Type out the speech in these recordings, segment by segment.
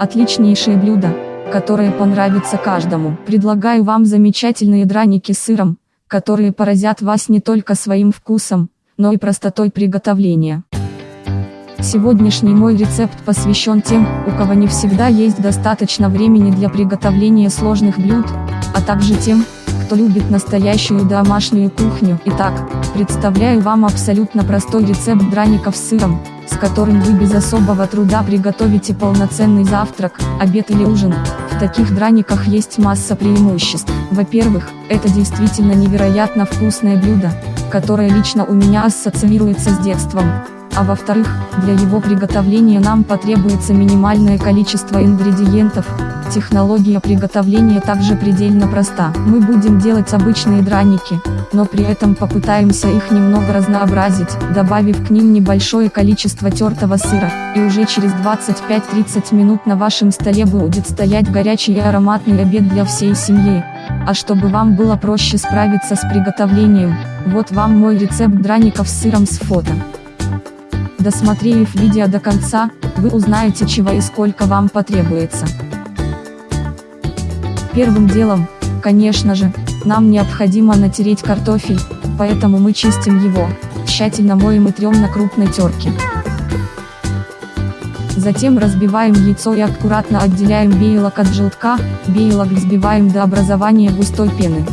Отличнейшее блюдо, которое понравится каждому. Предлагаю вам замечательные драники с сыром, которые поразят вас не только своим вкусом, но и простотой приготовления. Сегодняшний мой рецепт посвящен тем, у кого не всегда есть достаточно времени для приготовления сложных блюд, а также тем, кто любит настоящую домашнюю кухню. Итак, представляю вам абсолютно простой рецепт драников с сыром, с которым вы без особого труда приготовите полноценный завтрак, обед или ужин. В таких драниках есть масса преимуществ. Во-первых, это действительно невероятно вкусное блюдо, которое лично у меня ассоциируется с детством а во-вторых, для его приготовления нам потребуется минимальное количество ингредиентов. Технология приготовления также предельно проста. Мы будем делать обычные драники, но при этом попытаемся их немного разнообразить, добавив к ним небольшое количество тертого сыра, и уже через 25-30 минут на вашем столе будет стоять горячий и ароматный обед для всей семьи. А чтобы вам было проще справиться с приготовлением, вот вам мой рецепт драников с сыром с фото. Досмотрев видео до конца, вы узнаете чего и сколько вам потребуется. Первым делом, конечно же, нам необходимо натереть картофель, поэтому мы чистим его, тщательно моем и трем на крупной терке. Затем разбиваем яйцо и аккуратно отделяем белок от желтка, белок взбиваем до образования густой пены.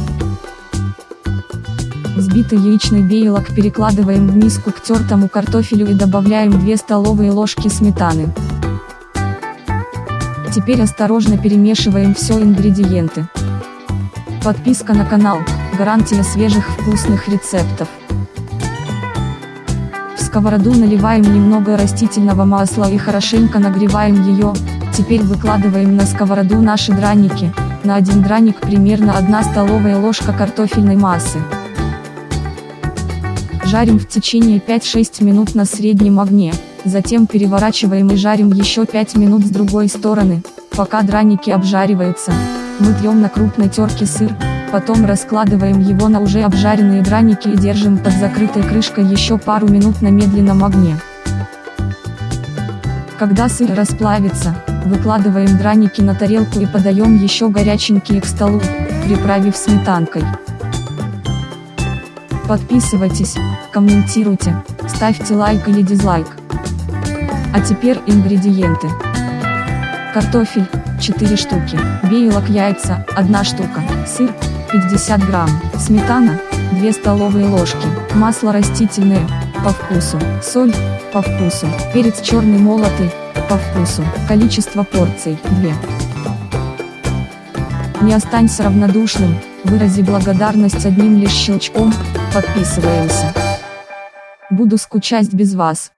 Взбитый яичный белок перекладываем в миску к тертому картофелю и добавляем 2 столовые ложки сметаны. Теперь осторожно перемешиваем все ингредиенты. Подписка на канал – гарантия свежих вкусных рецептов. В сковороду наливаем немного растительного масла и хорошенько нагреваем ее, теперь выкладываем на сковороду наши драники, на один драник примерно 1 столовая ложка картофельной массы. Жарим в течение 5-6 минут на среднем огне, затем переворачиваем и жарим еще 5 минут с другой стороны, пока драники обжариваются. Мы трем на крупной терке сыр, потом раскладываем его на уже обжаренные драники и держим под закрытой крышкой еще пару минут на медленном огне. Когда сыр расплавится, выкладываем драники на тарелку и подаем еще горяченькие к столу, приправив сметанкой. Подписывайтесь, комментируйте, ставьте лайк или дизлайк. А теперь ингредиенты. Картофель, 4 штуки, белок яйца, 1 штука, сыр, 50 грамм, сметана, 2 столовые ложки, масло растительное, по вкусу, соль, по вкусу, перец черный молотый, по вкусу, количество порций, 2. Не останься равнодушным, вырази благодарность одним лишь щелчком, подписываемся. Буду скучать без вас.